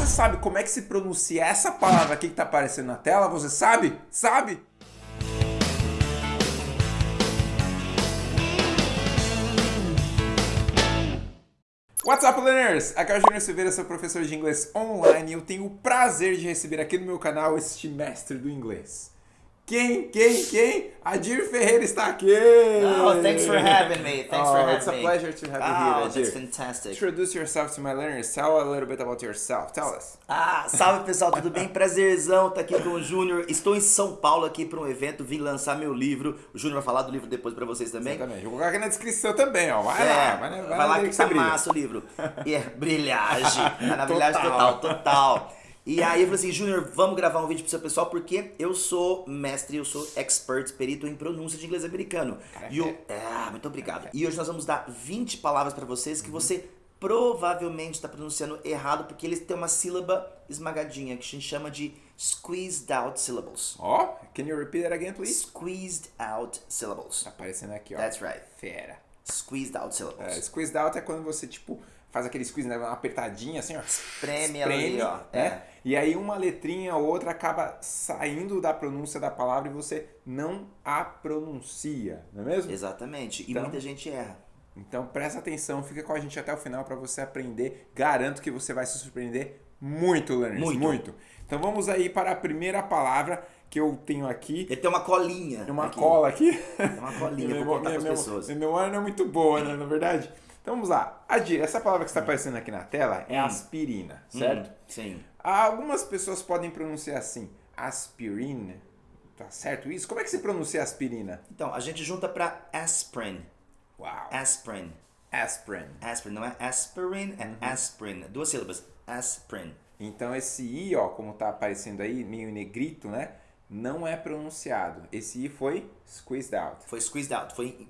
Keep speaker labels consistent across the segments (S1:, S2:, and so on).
S1: você sabe como é que se pronuncia essa palavra aqui que tá aparecendo na tela? Você sabe? Sabe? What's up, learners? Aqui é o Júnior Silveira, sou professor de inglês online e eu tenho o prazer de receber aqui no meu canal este mestre do inglês. Quem, quem, quem? Adir Ferreira está aqui!
S2: Oh, thanks for having me. Thanks
S1: oh,
S2: for having
S1: it's a
S2: me.
S1: pleasure to have you
S2: Oh,
S1: here, Adir.
S2: that's fantastic.
S1: Introduce yourself to my learners. Tell a little bit about yourself. Tell us.
S2: Ah, salve pessoal, tudo bem? Prazerzão tá aqui com o Júnior. Estou em São Paulo aqui para um evento, vim lançar meu livro. O Júnior vai falar do livro depois pra vocês também.
S1: Exatamente. Vou colocar aqui na descrição também, ó. Vai
S2: É,
S1: lá, vai, vai,
S2: vai lá que
S1: você
S2: tá
S1: brilha.
S2: massa o livro. E é brilhagem. É na brilhagem
S1: total,
S2: total. E aí eu falei assim, Júnior, vamos gravar um vídeo pro seu pessoal, porque eu sou mestre, eu sou expert, perito em pronúncia de inglês americano. E o... É, muito obrigado. E hoje nós vamos dar 20 palavras pra vocês que você provavelmente está pronunciando errado, porque eles têm uma sílaba esmagadinha, que a gente chama de squeezed out syllables.
S1: Ó, can you repeat that again, please?
S2: Squeezed out syllables.
S1: Tá aparecendo aqui, ó.
S2: That's right.
S1: Fera.
S2: Squeezed out syllables.
S1: É, squeezed out é quando você, tipo, faz aquele squeeze, né, uma apertadinha assim, ó.
S2: Espreme ali, ó.
S1: né?
S2: É.
S1: E aí uma letrinha ou outra acaba saindo da pronúncia da palavra e você não a pronuncia, não é mesmo?
S2: Exatamente. E
S1: Então-
S2: muita gente erra.
S1: Então presta atenção, fica com a gente até o final para você aprender. Garanto que você vai se surpreender muito, learners.
S2: Muito.
S1: Então vamos aí para a primeira palavra que eu tenho aqui.
S2: Ele tem uma colinha.
S1: Tem uma
S2: aqui.
S1: cola aqui.
S2: Tem uma colinha
S1: Minha-
S2: contar pras
S1: minha-
S2: pessoas.
S1: Minha memória não é muito boa, né? Na verdade. Então vamos lá. Adir, essa palavra que está aparecendo aqui na tela é
S2: Hum.
S1: aspirina, certo?
S2: Hum, sim.
S1: Algumas pessoas podem pronunciar assim, aspirina. Tá certo isso? Como é que se pronuncia aspirina?
S2: Então, a gente junta pra aspirin.
S1: Uau.
S2: Aspirin.
S1: Aspirin.
S2: Aspirin. Não é aspirin, é
S1: Uhum.
S2: aspirin. Duas sílabas. Aspirin.
S1: Então esse i, ó, como tá aparecendo aí, meio negrito, né? Não é pronunciado. Esse i foi squeezed out.
S2: Foi squeezed out. Foi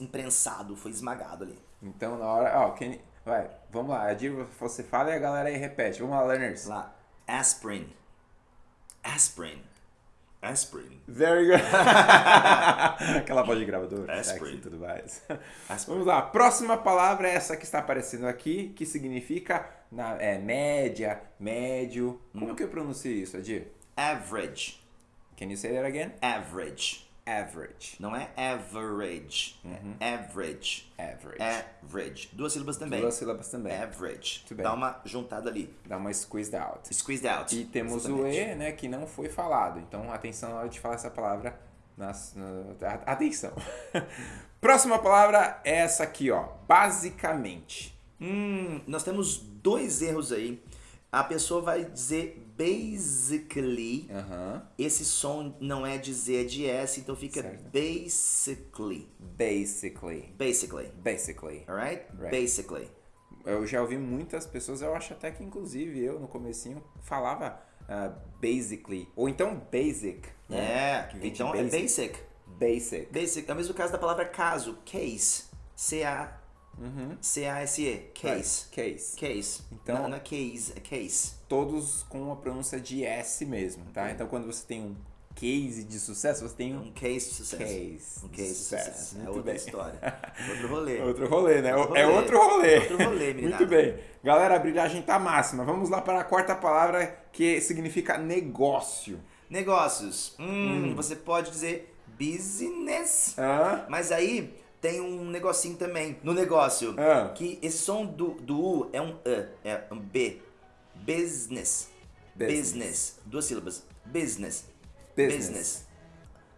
S2: imprensado. Foi esmagado ali.
S1: Então na hora, ó, quem, vai, vamos lá. Adir, você fala e a galera aí repete. Vamos lá, learners.
S2: Lá. Aspirin. Aspirin. Aspirin.
S1: Very good. Aquela voz de gravador.
S2: Aspirin.
S1: sexy e tudo mais.
S2: Aspirin.
S1: Vamos lá. A próxima palavra é essa que está aparecendo aqui, que significa na, é, média, médio. Como que eu pronuncio isso, Adir?
S2: Average.
S1: Can you say that again?
S2: Average.
S1: Average.
S2: Não é average.
S1: Uhum.
S2: É average.
S1: Average.
S2: Average. Duas sílabas também.
S1: Duas sílabas também.
S2: Average. Dá uma juntada ali.
S1: Dá uma squeezed out.
S2: Squeezed out.
S1: E temos
S2: Exatamente.
S1: o E, né, que não foi falado. Então, atenção na hora de falar essa palavra. Nas, atenção. Próxima palavra é essa aqui, ó. Basicamente.
S2: Hum, nós temos dois erros aí. A pessoa vai dizer basically.
S1: Aham.
S2: Esse som não é de Z, é de S, então fica
S1: Certo.
S2: basically.
S1: Basically.
S2: Basically.
S1: Basically.
S2: Alright?
S1: Right.
S2: Basically.
S1: Eu já ouvi muitas pessoas, eu acho até que inclusive eu no comecinho falava ah, basically. Ou então basic. né?
S2: É,
S1: Que vem de
S2: então é basic.
S1: Basic.
S2: Basic. É o mesmo caso da palavra caso. Case. C-A. C-A-S-E. Case.
S1: Case.
S2: Case.
S1: Então-
S2: Não, não é case, é case.
S1: Todos com a pronúncia de S mesmo, tá? Então quando você tem um case de sucesso, você tem um
S2: Um case de sucesso.
S1: case
S2: Um case de
S1: sucesso.
S2: sucesso. É outra
S1: bem.
S2: história. Outro rolê.
S1: Outro rolê, né?
S2: Outro
S1: É
S2: rolê.
S1: outro rolê.
S2: Outro rolê, meninada.
S1: Muito bem. Galera, a brilhagem tá máxima. Vamos lá para a quarta palavra que significa negócio.
S2: Negócios. Hum, Você pode dizer business.
S1: Hã?
S2: Mas aí tem um negocinho também no negócio.
S1: Ah.
S2: Que esse som do, do U é um E, é um B. Business.
S1: Business.
S2: Business. Duas sílabas. Business.
S1: Business.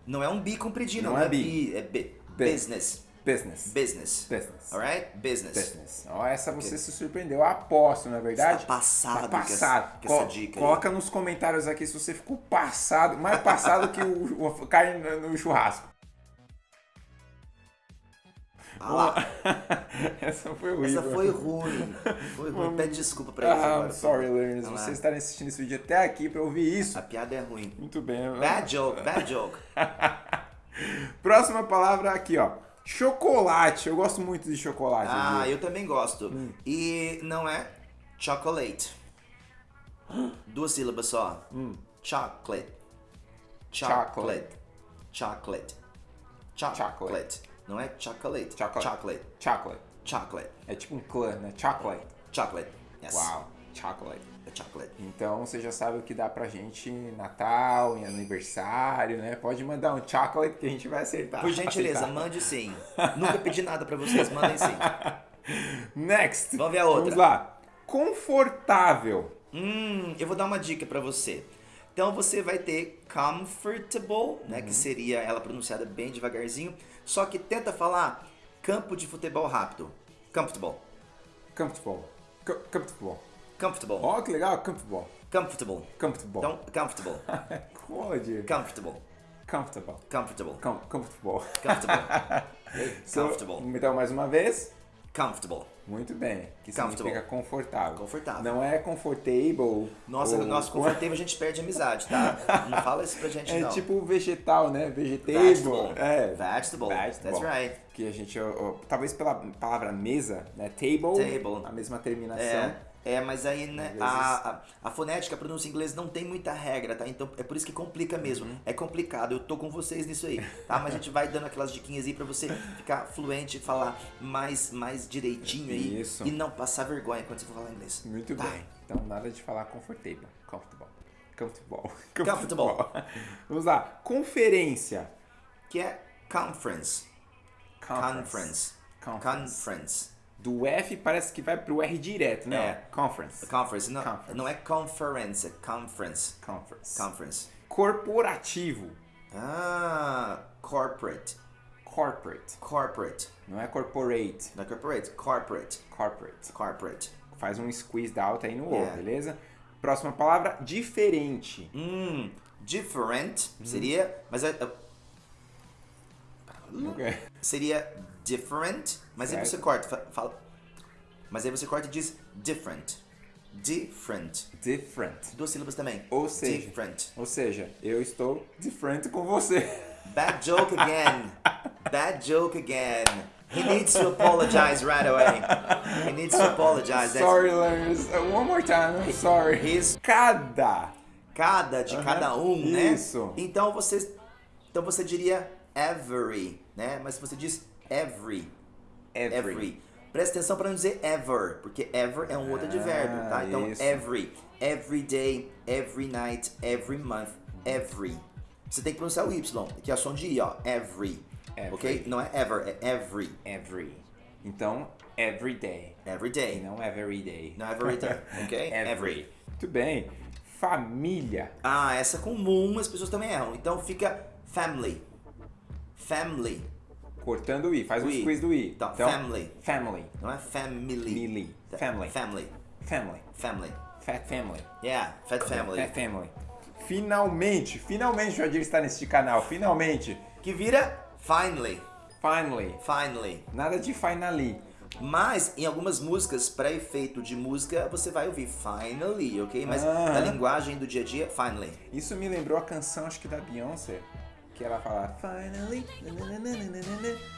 S2: Não é um B compridinho,
S1: Não
S2: não,
S1: é
S2: é
S1: bi.
S2: B, é B.
S1: B.
S2: Business.
S1: Business.
S2: Business.
S1: Business.
S2: Alright? Business.
S1: Business. Ó, essa você se surpreendeu. Eu aposto, não é verdade?
S2: Está passado
S1: Tá
S2: com essa-
S1: passado.
S2: com essa dica aí.
S1: Coloca nos comentários aqui se você ficou passado, mais passado que o, o carne no churrasco.
S2: Ah lá.
S1: Essa foi horrível.
S2: Essa foi ruim. Foi ruim. Pede desculpa pra eles
S1: Ah,
S2: agora.
S1: I'm sorry, learners. Vocês estarem assistindo esse vídeo até aqui pra ouvir isso.
S2: A piada é ruim.
S1: Muito bem.
S2: Bad joke, bad joke.
S1: Próxima palavra aqui, ó. Chocolate. Eu gosto muito de chocolate.
S2: Ah,
S1: viu?
S2: eu também gosto.
S1: Hum.
S2: E não é chocolate. Duas sílabas só. Chocolate. Chocolate. Chocolate. Chocolate.
S1: Chocolate.
S2: Não é chocolate.
S1: Chocolate.
S2: Chocolate.
S1: Chocolate.
S2: Chocolate.
S1: É tipo um clã, né? Chocolate.
S2: Chocolate. Yes.
S1: Uau. chocolate.
S2: Chocolate.
S1: Então você já sabe o que dá pra gente Natal, em aniversário, né? Pode mandar um chocolate que a gente vai acertar.
S2: Por gentileza,
S1: aceitar.
S2: mande sim. Nunca pedi nada pra vocês, mandem sim.
S1: Next.
S2: Vamos ver a outra.
S1: Vamos lá. Confortável.
S2: Hum, eu vou dar uma dica pra você. Então você vai ter comfortable, né, que seria ela pronunciada bem devagarzinho, só que tenta falar campo de futebol rápido. Comfortable.
S1: Comfortable. Co- Comfortable.
S2: Comfortable.
S1: Ó, que legal. Comfortable.
S2: Comfortable.
S1: Comfortable.
S2: Então, comfortable.
S1: Pode.
S2: Comfortable.
S1: Comfortable.
S2: Comfortable.
S1: Com comfortable.
S2: Comfortable.
S1: So,
S2: Comfortable.
S1: Então, mais uma vez.
S2: Comfortable.
S1: Muito bem. Que significa confortável.
S2: Confortável.
S1: Não é comfortable.
S2: Nossa,
S1: ou-
S2: nossa, confortável a gente perde amizade, tá? Não fala isso pra gente,
S1: É
S2: não.
S1: tipo vegetal, né? Vegetable.
S2: Vegetable.
S1: É.
S2: Vegetable. That's right.
S1: Que a gente, talvez pela palavra mesa, né? Table.
S2: Table.
S1: A mesma terminação.
S2: É, é, mas aí, né, a, a, a fonética, a pronúncia em inglês não tem muita regra, tá? Então é por isso que complica mesmo.
S1: Uhum.
S2: É complicado, eu tô com vocês nisso aí, tá? Mas a gente vai dando aquelas diquinhas aí pra você ficar fluente e falar mais, mais direitinho aí.
S1: Isso.
S2: E não passar vergonha quando você for falar inglês.
S1: Muito
S2: Tá.
S1: bem. Então nada de falar comfortable. Comfortable. Comfortable.
S2: Comfortable.
S1: Vamos lá. Conferência.
S2: Que é conference.
S1: Conference.
S2: Conference.
S1: Conference.
S2: Conference.
S1: Do F parece que vai pro R direto, né?
S2: É.
S1: Conference.
S2: Conference. Não,
S1: Conference.
S2: não é conference, é conference.
S1: Conference.
S2: Conference.
S1: Corporativo.
S2: Ah, corporate.
S1: Corporate.
S2: Corporate.
S1: Não é corporate.
S2: Não é corporate, corporate.
S1: Corporate.
S2: Corporate.
S1: Faz um squeeze out aí no O,
S2: É.
S1: beleza? Próxima palavra, diferente.
S2: Hum, different seria, mas é, é-
S1: Ok.
S2: seria different, mas aí você corta, fa- fala. Mas aí você corta e diz different. Different.
S1: Different.
S2: Duas sílabas também.
S1: Ou seja,
S2: different.
S1: ou seja, eu estou different com você.
S2: Bad joke again. Bad joke again. He needs to apologize right away. He needs to apologize.
S1: Sorry, learners. Uh, One more time. I'm sorry.
S2: He's-
S1: Cada.
S2: cada de
S1: Aham,
S2: cada um, né?
S1: isso.
S2: Então você então você diria every, né? Mas você diz every,
S1: Every.
S2: every. Presta atenção para não dizer ever, porque ever é um outro advérbio, tá? Então
S1: isso.
S2: every, every day, every night, every month, every. Você tem que pronunciar o y, que é o som de i, ó, every.
S1: Every.
S2: OK? Não é ever, é every.
S1: Every. Então, every day.
S2: Every
S1: E
S2: day.
S1: não every day.
S2: Não every day, ok?
S1: Every. Muito bem. Família.
S2: Ah, essa comum as pessoas também erram. Então fica family. Family.
S1: Cortando o I. Faz
S2: O
S1: um
S2: I.
S1: squeeze do I.
S2: Então, family.
S1: Family.
S2: Não é family.
S1: Family. Family.
S2: Family.
S1: Family.
S2: Family.
S1: Fat family.
S2: Yeah, fat family.
S1: Fat family. Finalmente. Finalmente o Jadir está neste canal. Finalmente.
S2: Que vira finally.
S1: Finally.
S2: Finally.
S1: Nada de finally.
S2: Mas em algumas músicas, para efeito de música, você vai ouvir finally, ok? Mas
S1: Aham.
S2: na linguagem do dia a dia, finally.
S1: Isso me lembrou a canção, acho que da Beyoncé. Que ela fala Finally.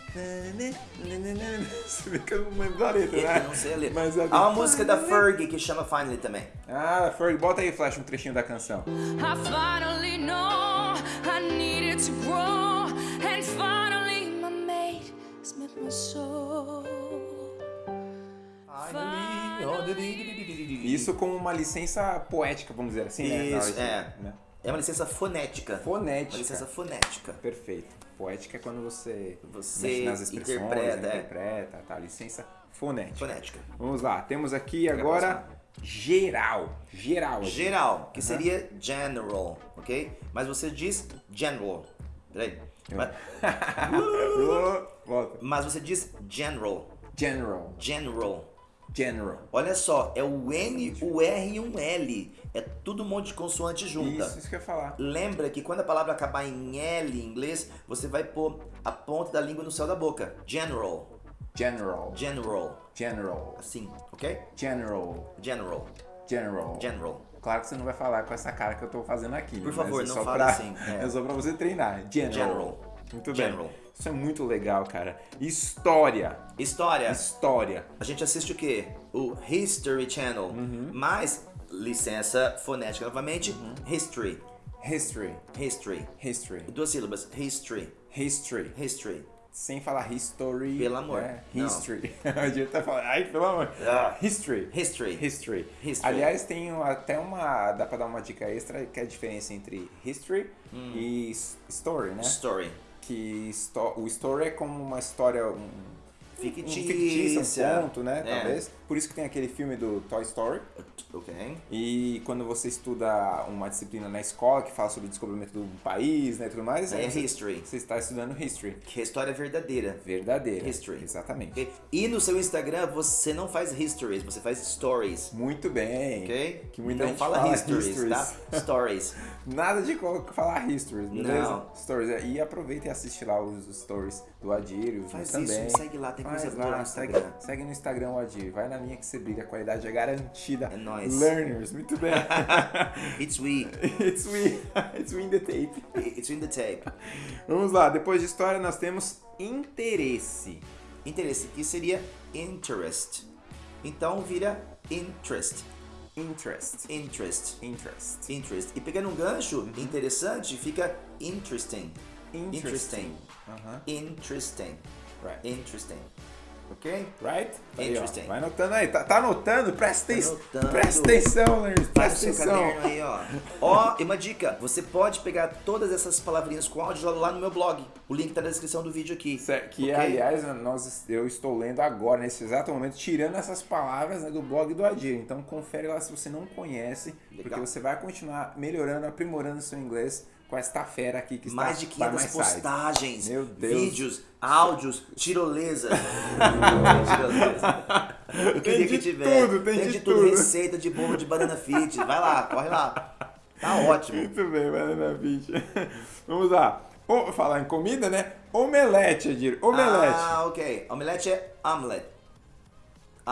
S1: Você vê que eu não lembro da letra, né?
S2: Eu não sei a letra.
S1: Mas é
S2: Há uma música da Fergie que chama Finally também.
S1: Ah, Ferg, bota aí, Flash, um trechinho da canção.
S3: I finally know I needed to grow, and finally my mate has met my soul.
S1: Isso como uma licença poética, vamos dizer assim, né?
S2: Isso, é.
S1: né?
S2: É uma licença fonética.
S1: Fonética.
S2: Uma licença fonética.
S1: Perfeito. Poética é quando você,
S2: Você
S1: mexe nas expressões,
S2: interpreta,
S1: né?
S2: é.
S1: interpreta, tá? Licença fonética.
S2: Fonética.
S1: Vamos lá, temos aqui agora geral. Geral. aqui.
S2: Geral, que seria general, ok? Mas você diz general. Peraí. Mas,
S1: Volta.
S2: mas você diz general.
S1: General.
S2: General.
S1: General.
S2: Olha só, é o N, o R e um L. É tudo um monte de consoante junta.
S1: Isso, isso que eu ia falar.
S2: Lembra que quando a palavra acabar em L em inglês, você vai pôr a ponta da língua no céu da boca. General.
S1: General.
S2: General.
S1: General.
S2: Assim, ok?
S1: General.
S2: General.
S1: General.
S2: General.
S1: Claro que você não vai falar com essa cara que eu tô fazendo aqui.
S2: Por
S1: mas
S2: favor,
S1: é
S2: não fale
S1: pra-
S2: assim, é.
S1: É só pra você treinar. General.
S2: General.
S1: Muito
S2: General.
S1: bem. Isso é muito legal, cara. História.
S2: História.
S1: História.
S2: A gente assiste o quê? O History Channel.
S1: Uhum.
S2: Mas, licença fonética novamente,
S1: Uhum.
S2: History.
S1: History.
S2: History.
S1: History.
S2: Duas sílabas. History.
S1: History.
S2: History.
S1: sem falar history.
S2: Pelo amor,
S1: né? History. A gente tá falando, ai, pelo amor.
S2: Ah.
S1: History.
S2: History.
S1: History.
S2: History.
S1: Aliás, tem um- até uma. Dá pra dar uma dica extra que é a diferença entre history
S2: Hum.
S1: e story, né?
S2: Story.
S1: Que o story é como uma história. Um, um
S2: Fictícia.
S1: fictício, um conto, né?
S2: É.
S1: Talvez. Por isso que tem aquele filme do Toy Story.
S2: Ok.
S1: E quando você estuda uma disciplina na escola que fala sobre o descobrimento do país, né, e tudo mais,
S2: É
S1: você,
S2: history.
S1: você está estudando history.
S2: Que é história verdadeira.
S1: Verdadeira.
S2: History.
S1: Exatamente.
S2: Ok? E no seu Instagram você não faz histories, você faz stories.
S1: Muito bem.
S2: Ok?
S1: Que muita
S2: não
S1: gente
S2: fala,
S1: fala
S2: histories,
S1: histories.
S2: tá? Stories.
S1: Nada de falar histories, beleza?
S2: Não.
S1: Stories. é, E aproveita e assiste lá os stories do Adir e os
S2: Faz
S1: meus
S2: isso,
S1: também.
S2: segue lá, tem
S1: Faz
S2: coisa
S1: lá,
S2: no
S1: segue,
S2: Instagram.
S1: segue no Instagram o Adir. Vai na linha que você brilha, a qualidade é garantida.
S2: É nóis.
S1: Learners, muito bem.
S2: It's we.
S1: It's we. It's we in the tape.
S2: It's in the tape.
S1: Vamos lá, depois de história nós temos interesse.
S2: Interesse, que seria interest. Então vira interest.
S1: Interest.
S2: Interest.
S1: Interest.
S2: Interest. E pegando um gancho interessante, fica interesting.
S1: Interesting. Aham.
S2: Interesting.
S1: Right.
S2: Interesting. Ok?
S1: Right? Tá aí.
S2: Interesting.
S1: Vai anotando aí. Tá, tá anotando? Presta, atenção.
S2: anotando.
S1: Presta atenção, Learners. Presta
S2: seu
S1: atenção.
S2: caderno aí, ó. Ó, e uma dica: você pode pegar todas essas palavrinhas com áudio lá no meu blog. O link tá na descrição do vídeo aqui.
S1: Certo, Que,
S2: Ok?
S1: aliás, nós, eu estou lendo agora, nesse exato momento, tirando essas palavras né, do blog do Adir. Então, confere lá se você não conhece, porque
S2: Legal.
S1: você vai continuar melhorando, aprimorando o seu inglês com esta fera aqui que está
S2: Mais de
S1: by
S2: 500
S1: my side.
S2: postagens, vídeos, áudios, tirolesa. tirolesa. Eu queria
S1: de
S2: que tivesse.
S1: tudo, tem de
S2: tudo.
S1: tudo.
S2: Receita de bolo de banana fit. Vai lá, corre lá. Tá ótimo.
S1: Muito bem, Banana Beach. Vamos lá. O, falar em comida, né? Omelete, Adir. Omelete.
S2: Ah, ok. Omelete é omelette.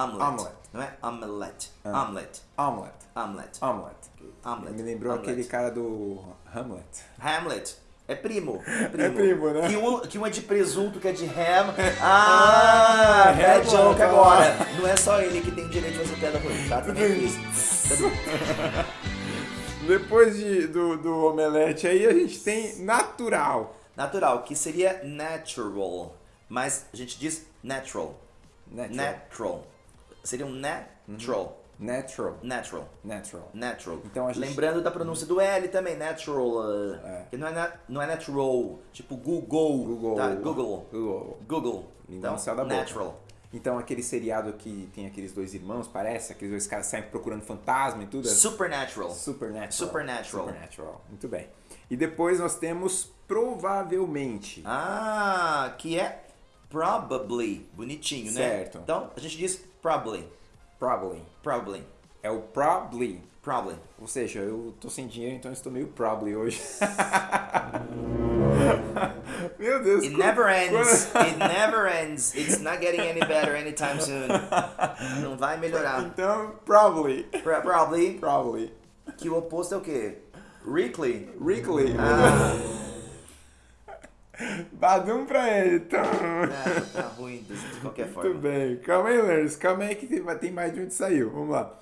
S2: Omelette.
S1: Omelette.
S2: Não é omelette. Omelette.
S1: Omelette.
S2: Omelette.
S1: Omelette.
S2: Omelette.
S1: Me lembrou
S2: Omelette.
S1: aquele cara do Hamlet.
S2: Hamlet. É primo. É primo.
S1: É primo, né?
S2: Que um, que um é de presunto, que é de ham. Ah,
S1: Ah,
S2: é joke
S1: tá.
S2: agora. Não é só ele que tem direito de fazer piada ruim, tá? Também.
S1: Depois de, do, do omelete aí, a gente tem natural.
S2: Natural, que seria natural. Mas a gente diz natural.
S1: Natural.
S2: Natural. Seria um natural.
S1: Natural.
S2: Natural.
S1: Natural.
S2: Natural.
S1: Então gente-
S2: Lembrando da pronúncia do L também, natural. uh,
S1: É.
S2: Que não é, na- não é natural. Tipo Google.
S1: Google.
S2: Tá? Google.
S1: Google.
S2: Google. Então,
S1: boca.
S2: natural.
S1: Então aquele seriado que tem aqueles dois irmãos, parece, aqueles dois caras saem procurando fantasma e tudo. é
S2: Supernatural.
S1: Supernatural.
S2: Supernatural.
S1: Supernatural. Muito bem. E depois nós temos provavelmente.
S2: Ah, que é probably. Bonitinho, né?
S1: Certo.
S2: Então, a gente diz probably.
S1: Probably.
S2: Probably.
S1: É o probably.
S2: Probably.
S1: Ou seja, eu tô sem dinheiro, então eu estou meio probably hoje. Meu Deus.
S2: It never ends. It never ends. It's not getting any better anytime soon. Não vai melhorar.
S1: Então, probably.
S2: Pro- Probably.
S1: Probably.
S2: Que o oposto é o quê? Weekly.
S1: Wrigley.
S2: Ah,
S1: Badum pra ele. Então.
S2: tá ruim de, qualquer
S1: Muito
S2: forma.
S1: bem. Calma aí, Learners. Calma aí que tem, mais de onde saiu. Vamos lá.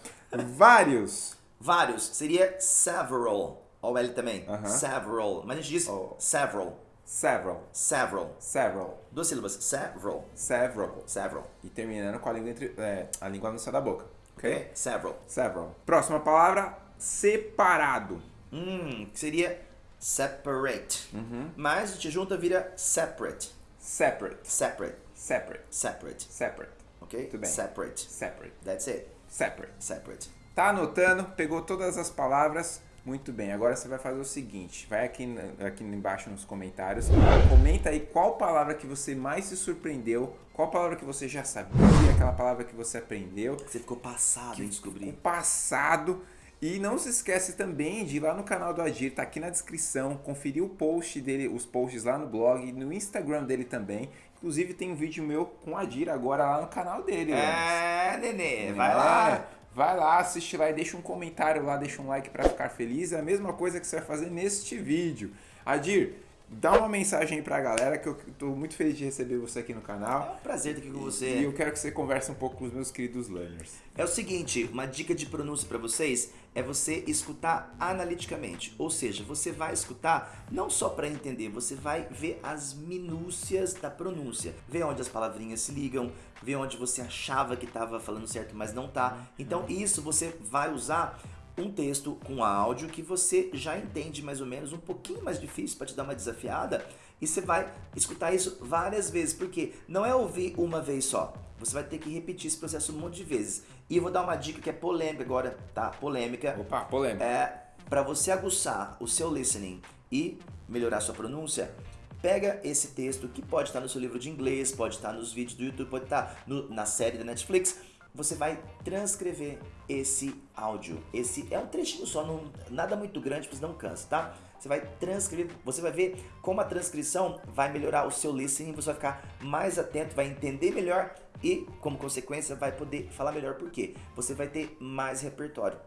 S1: Vários.
S2: Vários. Seria several. Olha o L também.
S1: Aham.
S2: Several. Mas a gente diz
S1: Oh.
S2: several.
S1: Several.
S2: Several.
S1: Several.
S2: Duas sílabas. Several.
S1: Several.
S2: Several.
S1: E terminando com a língua entre. É, a língua no céu da boca. Ok?
S2: Ok? Several.
S1: Several. Próxima palavra: separado.
S2: Hum, que seria separate.
S1: Uhum.
S2: Mas gente junta vira separate.
S1: Separate.
S2: Separate.
S1: Separate.
S2: Separate.
S1: Separate.
S2: Ok?
S1: Muito bem.
S2: Separate.
S1: Separate.
S2: That's it.
S1: Separate.
S2: Separate.
S1: Tá anotando? Pegou todas as palavras? Muito bem. Agora você vai fazer o seguinte: vai aqui, aqui embaixo nos comentários, comenta aí qual palavra que você mais se surpreendeu, qual palavra que você já sabia, aquela palavra que você aprendeu,
S2: Você ficou passado em
S1: o
S2: descobrir.
S1: passado. E não se esquece também de ir lá no canal do Agir, tá aqui na descrição, conferir o post dele, os posts lá no blog, no Instagram dele também. Inclusive tem um vídeo meu com o Adir agora lá no canal dele.
S2: É, nenê. Vai
S1: É,
S2: lá.
S1: Vai lá, assiste lá e deixa um comentário lá, deixa um like pra ficar feliz. É a mesma coisa que você vai fazer neste vídeo. Adir, dá uma mensagem aí pra galera que eu tô muito feliz de receber você aqui no
S2: É
S1: canal.
S2: um prazer estar aqui com
S1: E
S2: você.
S1: eu quero que você converse um pouco com os meus queridos learners.
S2: É o seguinte, uma dica de pronúncia para vocês é você escutar analiticamente. Ou seja, você vai escutar não só para entender, você vai ver as minúcias da pronúncia. Ver onde as palavrinhas se ligam, ver onde você achava que estava falando certo, mas não tá. Então isso você vai usar um texto com áudio que você já entende mais ou menos, um pouquinho mais difícil para te dar uma desafiada, e você vai escutar isso várias vezes, porque não é ouvir uma vez só. Você vai ter que repetir esse processo um monte de vezes. E eu vou dar uma dica que é polêmica agora, tá? Polêmica.
S1: Opa, polêmica.
S2: É para você aguçar o seu listening e melhorar sua pronúncia. Pega esse texto que pode estar no seu livro de inglês, pode estar nos vídeos do YouTube, pode estar no- na série da Netflix. Você vai transcrever esse áudio. Esse é um trechinho só, não, nada muito grande, porque não cansa, tá? Você vai transcrever, você vai ver como a transcrição vai melhorar o seu listening, você vai ficar mais atento, vai entender melhor e, como consequência, vai poder falar melhor por quê? Você vai ter mais repertório.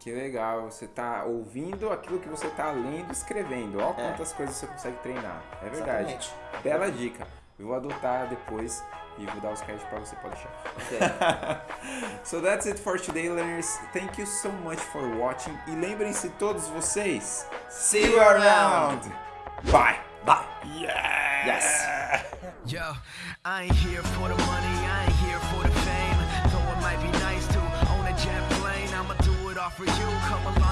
S1: Que legal, você tá ouvindo aquilo que você tá lendo e escrevendo. Olha
S2: É.
S1: quantas coisas você consegue treinar. É verdade.
S2: Exatamente.
S1: Bela dica. Eu vou adotar depois e vou dar os créditos pra você, pode deixar.
S2: Ok.
S1: So that's it for today, learners. Thank you so much for watching. E lembrem-se todos vocês,
S2: See you around.
S1: Bye.
S2: Bye.
S1: Yeah.
S2: Yes.
S4: Yo, I ain't here for the money, I ain't here for the fame. Though it might be nice to own a jet plane, I'ma do it all for you. Come along